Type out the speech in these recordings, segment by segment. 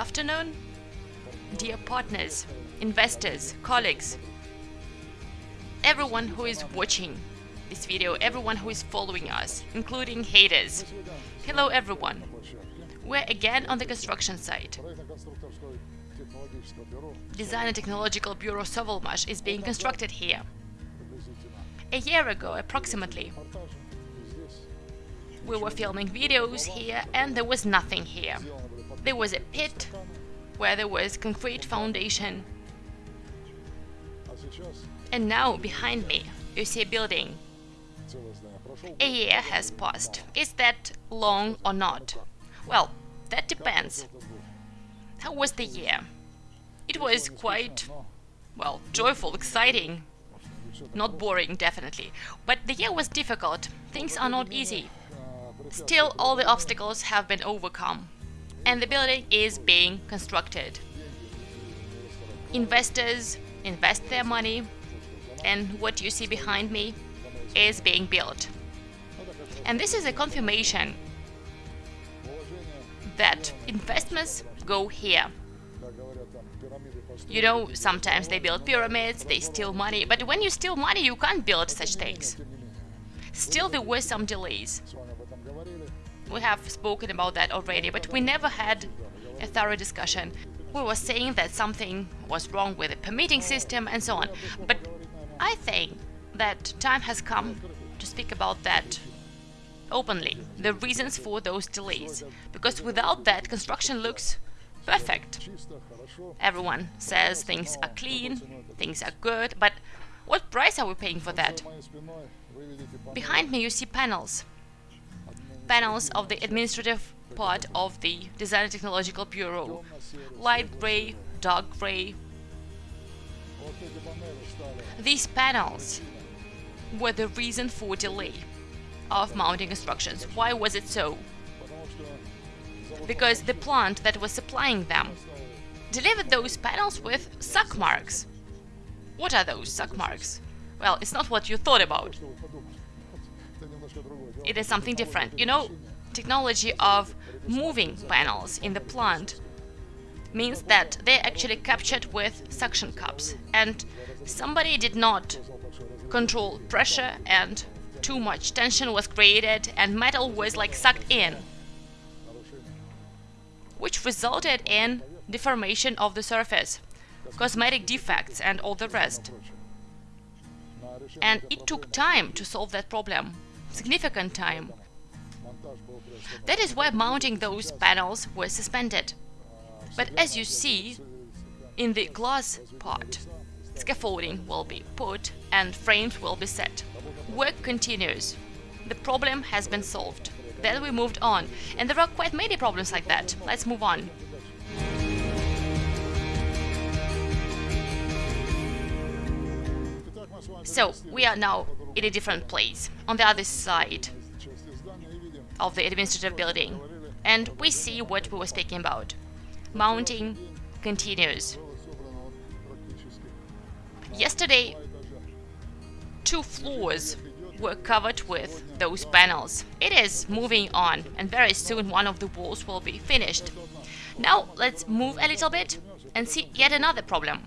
afternoon, dear partners, investors, colleagues, everyone who is watching this video, everyone who is following us, including haters. Hello everyone. We're again on the construction site. Design and Technological Bureau Sovelmash is being constructed here. A year ago, approximately, we were filming videos here and there was nothing here. There was a pit where there was concrete foundation. And now, behind me, you see a building. A year has passed. Is that long or not? Well, that depends. How was the year? It was quite, well, joyful, exciting. Not boring, definitely. But the year was difficult. Things are not easy. Still, all the obstacles have been overcome. And the building is being constructed. Investors invest their money, and what you see behind me is being built. And this is a confirmation that investments go here. You know, sometimes they build pyramids, they steal money, but when you steal money, you can't build such things. Still, there were some delays. We have spoken about that already, but we never had a thorough discussion. We were saying that something was wrong with the permitting system and so on. But I think that time has come to speak about that openly, the reasons for those delays. Because without that, construction looks perfect. Everyone says things are clean, things are good, but what price are we paying for that? Behind me you see panels panels of the administrative part of the Design Technological Bureau. Light gray, dark gray. These panels were the reason for delay of mounting instructions. Why was it so? Because the plant that was supplying them delivered those panels with suck marks. What are those suck marks? Well, it's not what you thought about it is something different. You know, technology of moving panels in the plant means that they're actually captured with suction cups and somebody did not control pressure and too much tension was created and metal was like sucked in which resulted in deformation of the surface, cosmetic defects and all the rest. And it took time to solve that problem significant time. That is why mounting those panels was suspended. But as you see, in the glass part, scaffolding will be put and frames will be set. Work continues. The problem has been solved. Then we moved on, and there are quite many problems like that. Let's move on. So, we are now in a different place, on the other side of the administrative building. And we see what we were speaking about. Mounting continues. Yesterday, two floors were covered with those panels. It is moving on, and very soon one of the walls will be finished. Now let's move a little bit and see yet another problem.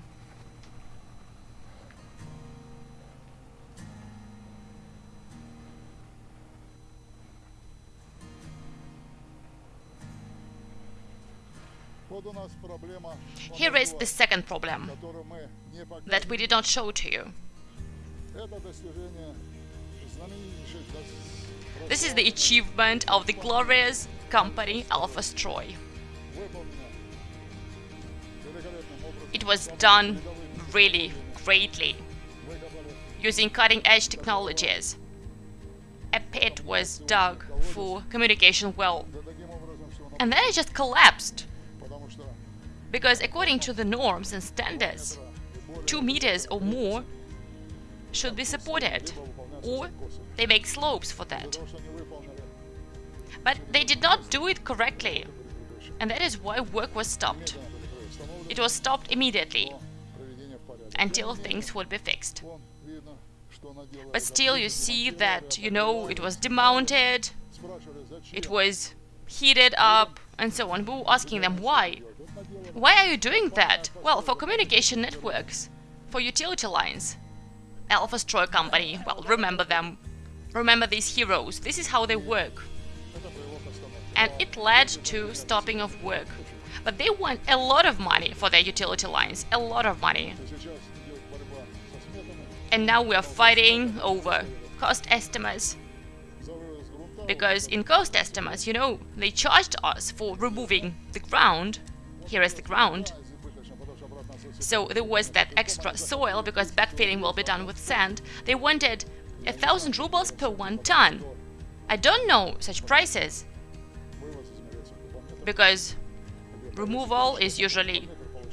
Here is the second problem that we did not show to you. This is the achievement of the glorious company Alpha Stroy. It was done really greatly, using cutting-edge technologies. A pit was dug for communication well, and then it just collapsed because according to the norms and standards, 2 meters or more should be supported, or they make slopes for that. But they did not do it correctly, and that is why work was stopped. It was stopped immediately, until things would be fixed. But still you see that, you know, it was demounted, it was heated up, and so on. We were asking them why. Why are you doing that? Well, for communication networks, for utility lines. Alpha Stroy Company, well, remember them. Remember these heroes. This is how they work. And it led to stopping of work. But they want a lot of money for their utility lines. A lot of money. And now we are fighting over cost estimates. Because in cost estimates, you know, they charged us for removing the ground. Here is the ground. So there was that extra soil, because backfilling will be done with sand. They wanted a thousand rubles per one ton. I don't know such prices. Because removal is usually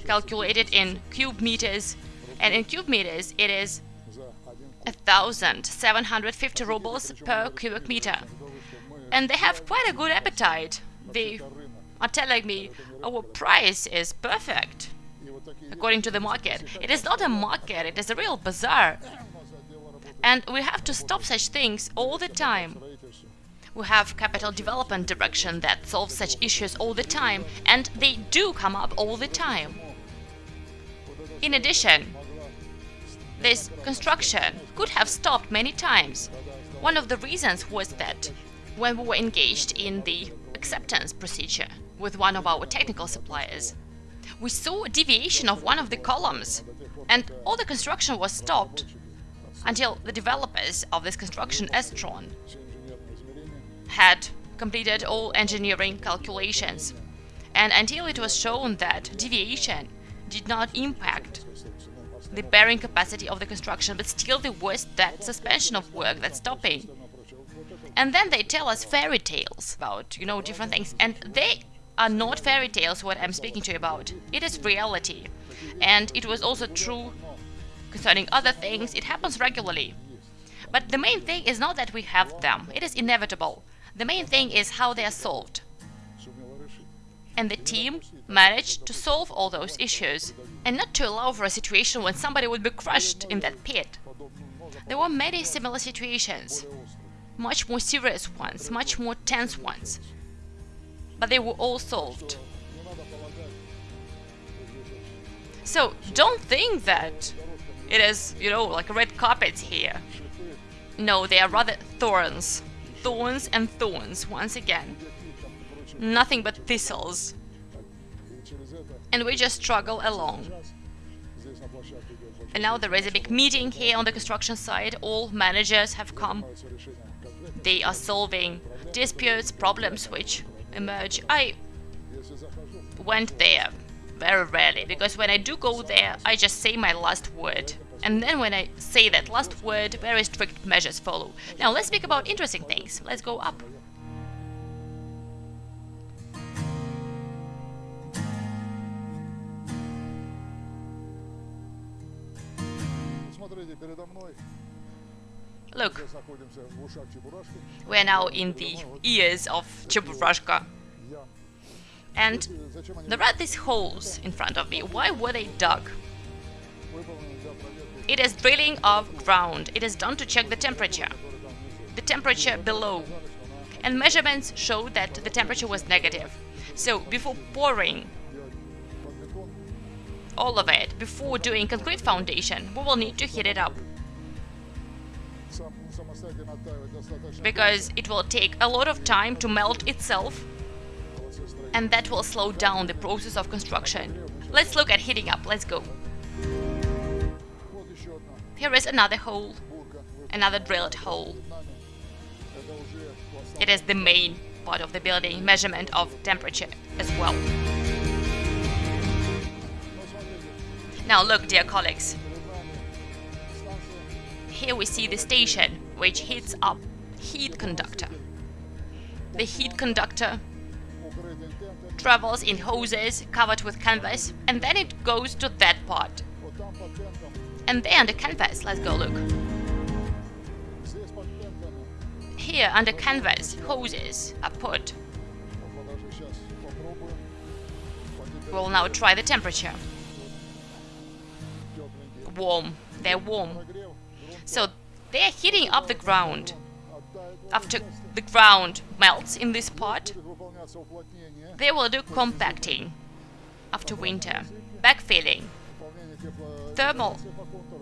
calculated in cube meters, and in cube meters it is 1,750 rubles per cubic meter. And they have quite a good appetite. They are telling me oh, our price is perfect, according to the market. It is not a market, it is a real bazaar. And we have to stop such things all the time. We have capital development direction that solves such issues all the time, and they do come up all the time. In addition, this construction could have stopped many times. One of the reasons was that when we were engaged in the acceptance procedure with one of our technical suppliers, we saw a deviation of one of the columns, and all the construction was stopped until the developers of this construction, Estron, had completed all engineering calculations, and until it was shown that deviation did not impact the bearing capacity of the construction, but still there was that suspension of work, that stopping. And then they tell us fairy tales about, you know, different things, and they are not fairy tales what I'm speaking to you about. It is reality. And it was also true concerning other things, it happens regularly. But the main thing is not that we have them, it is inevitable. The main thing is how they are solved. And the team managed to solve all those issues and not to allow for a situation when somebody would be crushed in that pit. There were many similar situations, much more serious ones, much more tense ones, but they were all solved. So don't think that it is, you know, like a red carpet here. No, they are rather thorns. Thorns and thorns, once again. Nothing but thistles and we just struggle along. And now there is a big meeting here on the construction site, all managers have come. They are solving disputes, problems which emerge. I went there very rarely, because when I do go there, I just say my last word. And then when I say that last word, very strict measures follow. Now let's speak about interesting things. Let's go up. Look, we are now in the ears of Cheburashka. And there are these holes in front of me. Why were they dug? It is drilling of ground. It is done to check the temperature. The temperature below. And measurements show that the temperature was negative. So before pouring all of it, before doing concrete foundation, we will need to heat it up. because it will take a lot of time to melt itself and that will slow down the process of construction. Let's look at heating up, let's go. Here is another hole, another drilled hole. It is the main part of the building, measurement of temperature as well. Now look, dear colleagues. Here we see the station, which heats up heat conductor. The heat conductor travels in hoses covered with canvas and then it goes to that part. And there under canvas, let's go look. Here under canvas, hoses are put. We'll now try the temperature. Warm, they're warm. So they're heating up the ground after the ground melts in this part, They will do compacting after winter, backfilling, thermal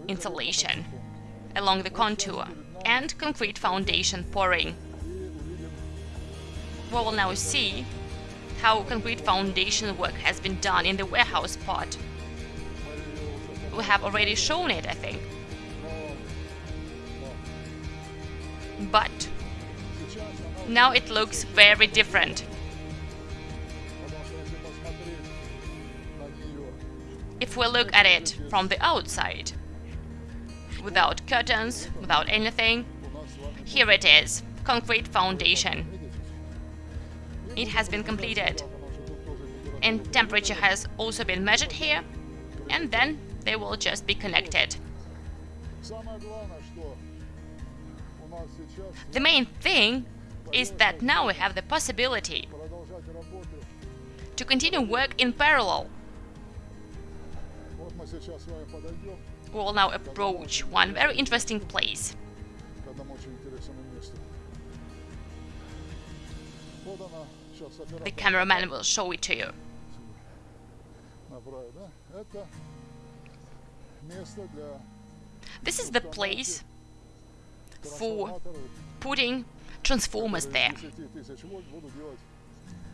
insulation along the contour, and concrete foundation pouring. We will now see how concrete foundation work has been done in the warehouse part. We have already shown it, I think. But now it looks very different. If we look at it from the outside, without curtains, without anything, here it is, concrete foundation. It has been completed. And temperature has also been measured here, and then they will just be connected. The main thing is that now we have the possibility to continue work in parallel. We will now approach one very interesting place. The cameraman will show it to you. This is the place for putting transformers there.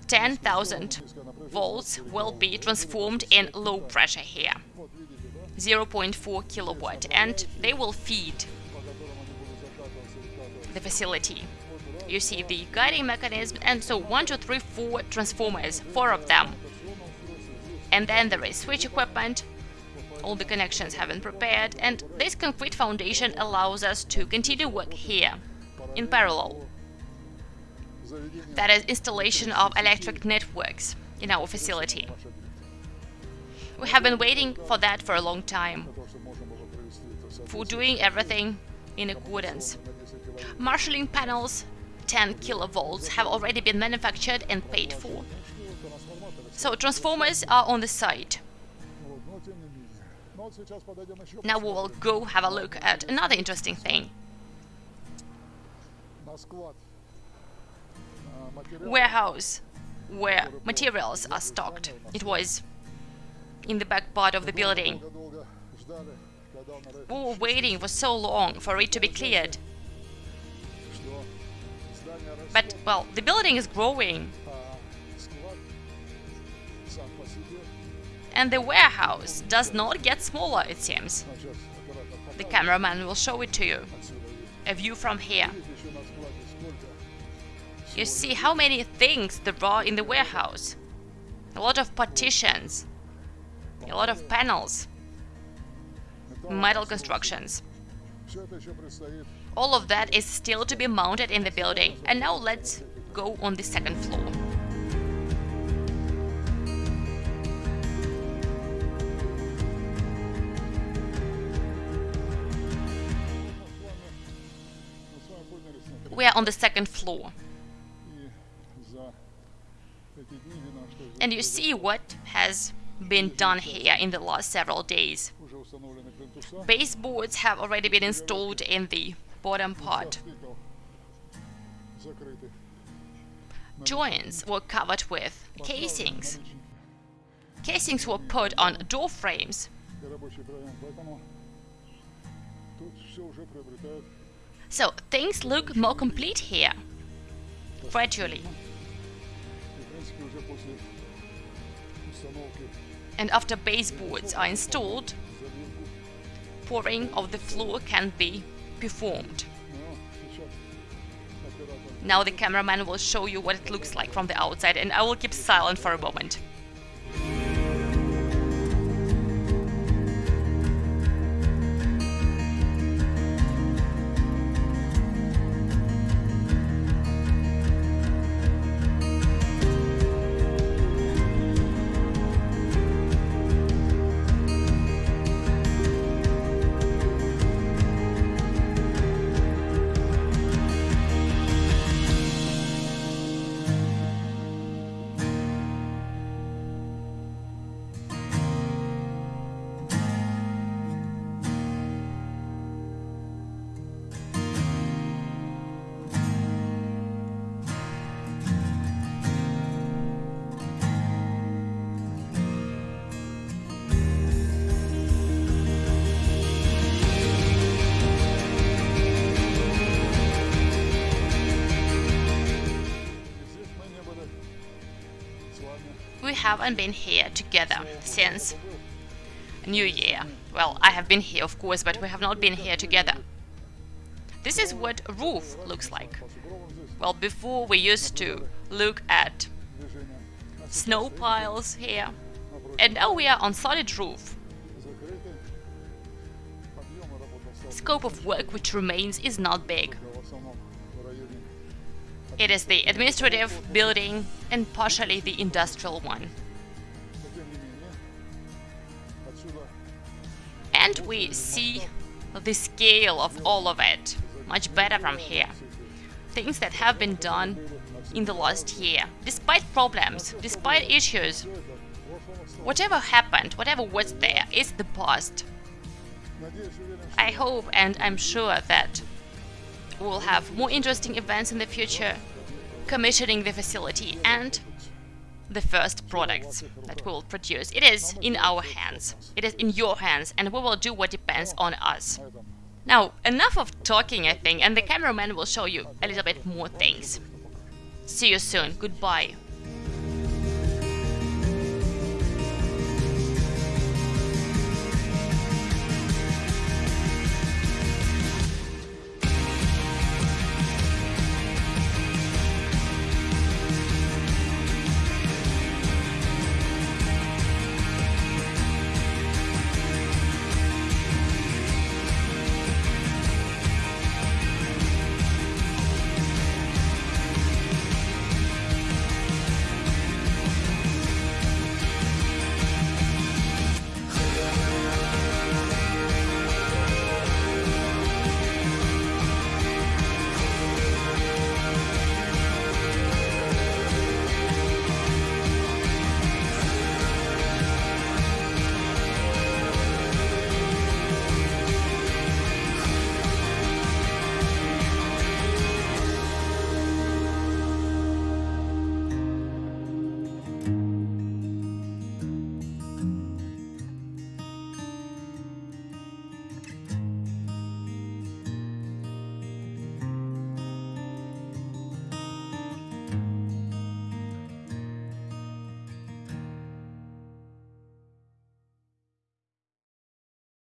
10,000 volts will be transformed in low pressure here, 0.4 kilowatt, and they will feed the facility. You see the guiding mechanism, and so one, two, three, four transformers, four of them. And then there is switch equipment, all the connections have been prepared, and this concrete foundation allows us to continue work here, in parallel. That is installation of electric networks in our facility. We have been waiting for that for a long time, for doing everything in accordance. Marshalling panels 10 kilovolts have already been manufactured and paid for. So transformers are on the site. Now we will go have a look at another interesting thing. Warehouse, where materials are stocked. It was in the back part of the building. We were waiting for so long for it to be cleared. But, well, the building is growing. And the warehouse does not get smaller, it seems. The cameraman will show it to you. A view from here. You see how many things there are in the warehouse. A lot of partitions. A lot of panels. Metal constructions. All of that is still to be mounted in the building. And now let's go on the second floor. We are on the second floor. And you see what has been done here in the last several days. Baseboards have already been installed in the bottom part. Joints were covered with casings. Casings were put on door frames. So things look more complete here, gradually. And after baseboards are installed, pouring of the floor can be performed. Now the cameraman will show you what it looks like from the outside and I will keep silent for a moment. Haven't been here together since New Year. Well, I have been here, of course, but we have not been here together. This is what roof looks like. Well, before we used to look at snow piles here, and now we are on solid roof. Scope of work which remains is not big. It is the administrative building and partially the industrial one. And we see the scale of all of it much better from here. Things that have been done in the last year, despite problems, despite issues. Whatever happened, whatever was there, is the past. I hope and I'm sure that we'll have more interesting events in the future, commissioning the facility and the first products that we will produce. It is in our hands. It is in your hands and we will do what depends on us. Now, enough of talking, I think, and the cameraman will show you a little bit more things. See you soon. Goodbye.